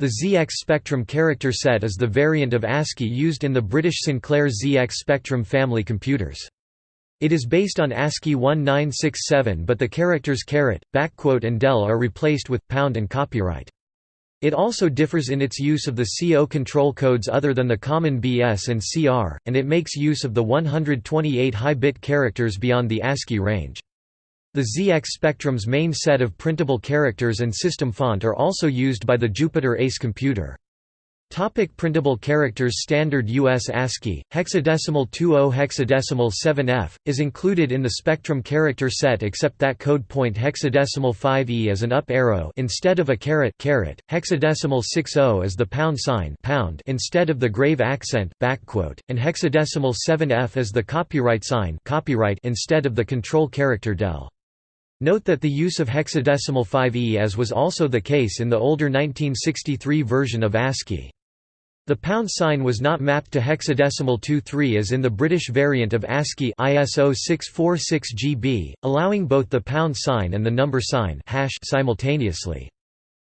The ZX Spectrum character set is the variant of ASCII used in the British Sinclair ZX Spectrum family computers. It is based on ASCII 1967 but the characters caret, backquote and del are replaced with pound and copyright. It also differs in its use of the C0 control codes other than the common BS and CR, and it makes use of the 128 high-bit characters beyond the ASCII range. The ZX Spectrum's main set of printable characters and system font are also used by the Jupiter Ace computer. Topic printable characters Standard US ASCII, hexadecimal 20 hexadecimal 7F, is included in the Spectrum character set except that code point hexadecimal 5E is an up arrow instead of a caret caret, hexadecimal 60 is the pound sign pound instead of the grave accent backquote, and hexadecimal 7F is the copyright sign copyright instead of the control character del. Note that the use of hexadecimal 5E as was also the case in the older 1963 version of ASCII. The pound sign was not mapped to hexadecimal 2-3 as in the British variant of ASCII ISO 646GB, allowing both the pound sign and the number sign hash simultaneously.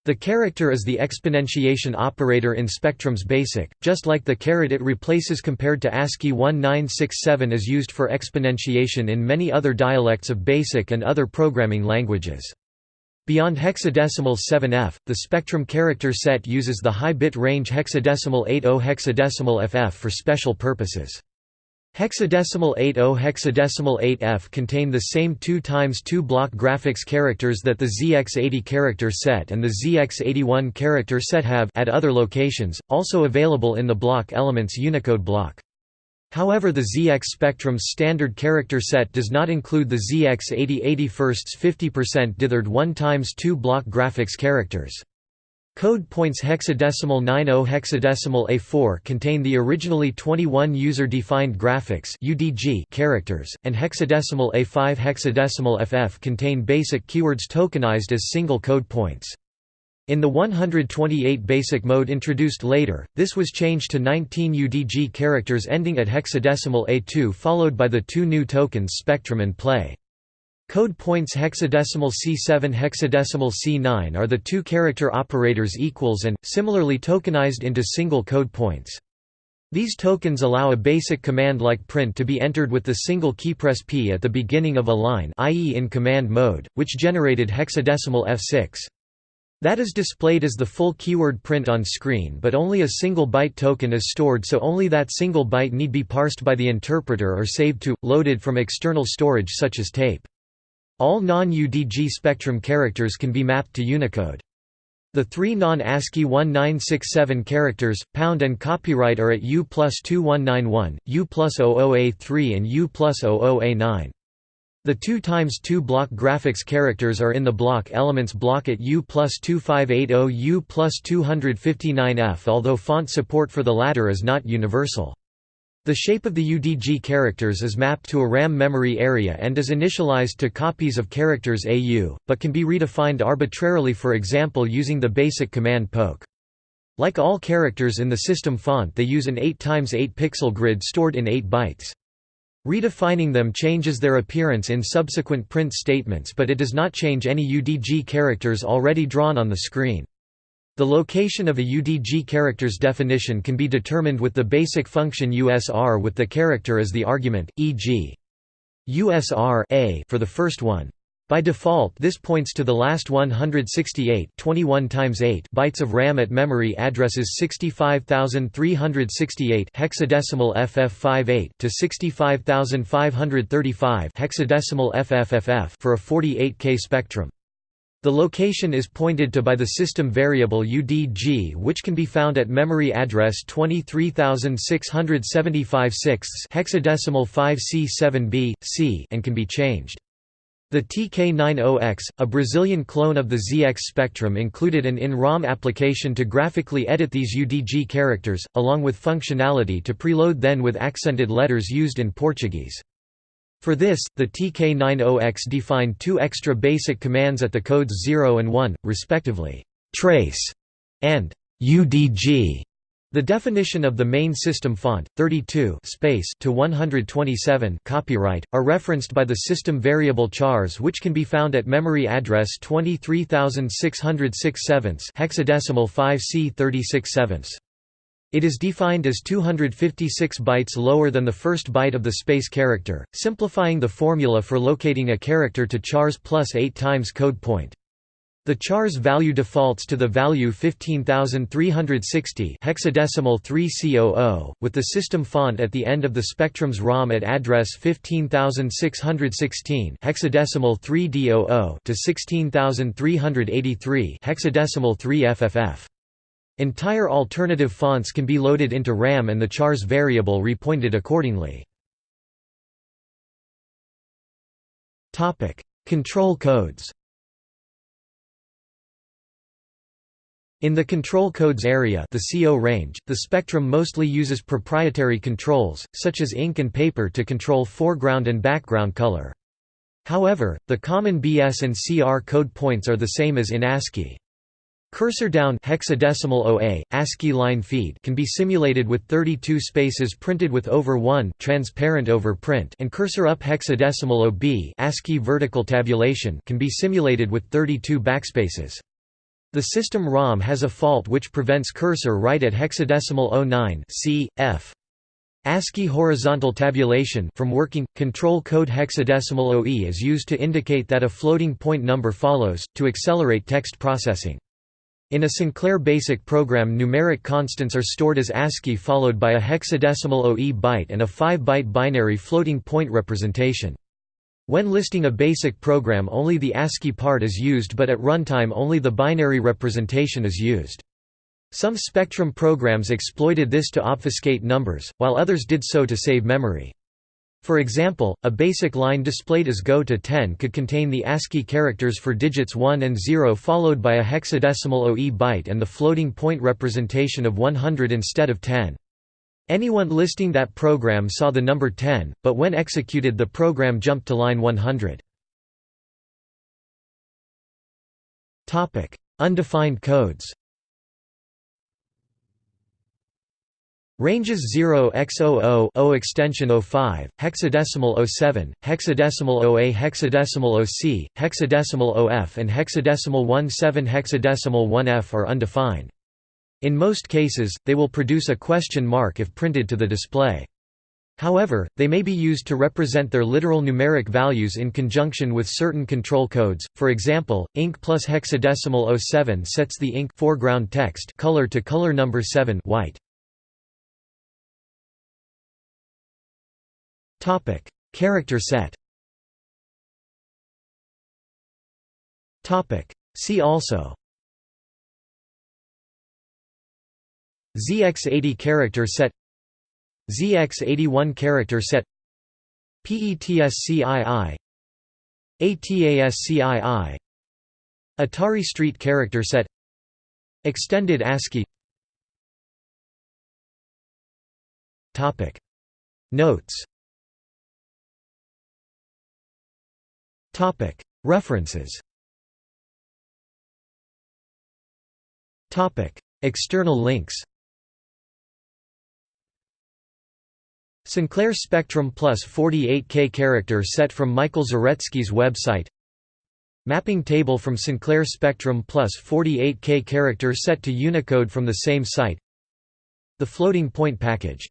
The character is the exponentiation operator in Spectrum's BASIC, just like the caret it replaces compared to ASCII 1967 is used for exponentiation in many other dialects of BASIC and other programming languages. Beyond hexadecimal 7F, the spectrum character set uses the high bit range hexadecimal 80 hexadecimal FF for special purposes. Hexadecimal 80 hexadecimal 8F contain the same 2 times 2 block graphics characters that the ZX80 character set and the ZX81 character set have at other locations, also available in the block elements Unicode block. However the ZX Spectrum's standard character set does not include the ZX80 81st 50% dithered 1 times 2 block graphics characters. Code points hexadecimal 90 hexadecimal A4 contain the originally 21 user-defined graphics UDG characters, and hexadecimal A5 hexadecimal FF contain basic keywords tokenized as single code points. In the 128 basic mode introduced later, this was changed to 19 UDG characters ending at hexadecimal A2 followed by the two new tokens Spectrum and Play. Code points hexadecimal C7 hexadecimal C9 are the two character operators equals and, similarly tokenized into single code points. These tokens allow a basic command like print to be entered with the single keypress P at the beginning of a line i.e. in command mode, which generated hexadecimal F6. That is displayed as the full keyword print on screen but only a single byte token is stored so only that single byte need be parsed by the interpreter or saved to, loaded from external storage such as tape. All non-UDG spectrum characters can be mapped to Unicode. The three non-ASCII 1967 characters, pound and copyright are at U plus 2191, U plus 00A3 and U plus 00A9. The 2 times 2 block graphics characters are in the block elements block at U plus 2580 U plus 259F although font support for the latter is not universal. The shape of the UDG characters is mapped to a RAM memory area and is initialized to copies of characters AU, but can be redefined arbitrarily for example using the basic command poke. Like all characters in the system font they use an 8x8 pixel grid stored in 8 bytes. Redefining them changes their appearance in subsequent print statements but it does not change any UDG characters already drawn on the screen. The location of a UDG character's definition can be determined with the basic function USR with the character as the argument, e.g. USR a for the first one. By default this points to the last 168 21 times 8 bytes of RAM at memory addresses 65368 hexadecimal FF58 to 65535 hexadecimal FFFF for a 48K spectrum. The location is pointed to by the system variable UDG which can be found at memory address 23675 hexadecimal 5C7B, C and can be changed. The TK90X, a Brazilian clone of the ZX Spectrum included an in-ROM application to graphically edit these UDG characters, along with functionality to preload then with accented letters used in Portuguese. For this, the TK90X defined two extra basic commands at the codes 0 and 1, respectively, trace and UDG The definition of the main system font, 32 space to 127 copyright, are referenced by the system variable chars which can be found at memory address 23606 hexadecimal 5c 36 It is defined as 256 bytes lower than the first byte of the space character, simplifying the formula for locating a character to chars plus 8 times code point. The char's value defaults to the value 15360 hexadecimal 3C00, with the system font at the end of the spectrum's ROM at address 15616 hexadecimal 3D00 to 16383 hexadecimal 3FFF. Entire alternative fonts can be loaded into RAM and the char's variable repointed accordingly. Control codes In the control codes area the C0 range, the spectrum mostly uses proprietary controls, such as ink and paper to control foreground and background color. However, the common BS and CR code points are the same as in ASCII. Cursor down hexadecimal OA, ASCII line feed can be simulated with 32 spaces printed with over 1 transparent over print and cursor up hexadecimal OB ASCII vertical tabulation can be simulated with 32 backspaces. The system ROM has a fault which prevents cursor right at hexadecimal 09 c, f. ASCII horizontal tabulation from working. Control code hexadecimal OE is used to indicate that a floating point number follows, to accelerate text processing. In a Sinclair BASIC program numeric constants are stored as ASCII followed by a hexadecimal OE byte and a 5-byte binary floating point representation. When listing a basic program only the ASCII part is used but at runtime only the binary representation is used. Some Spectrum programs exploited this to obfuscate numbers, while others did so to save memory. For example, a basic line displayed as Go to 10 could contain the ASCII characters for digits 1 and 0 followed by a hexadecimal OE byte and the floating point representation of 100 instead of 10. Anyone listing that program saw the number 10, but when executed the program jumped to line 100. Undefined codes Ranges 0x00 O extension 05, hexadecimal 07, hexadecimal OA hexadecimal OC, hexadecimal OF and hexadecimal 17 hexadecimal 1F are undefined. In most cases, they will produce a question mark if printed to the display. However, they may be used to represent their literal numeric values in conjunction with certain control codes. For example, ink plus hexadecimal 07 sets the ink foreground text color to color number 7 white. Topic: Character set. Topic: See also. ZX80 character set. ZX81 character set. PETSCII ATASCII Atari Street character set. Extended ASCII. Topic. Notes References. External links. Sinclair Spectrum Plus 48K character set from Michael Zaretsky's website. Mapping table from Sinclair Spectrum Plus 48K character set to Unicode from the same site. The floating point package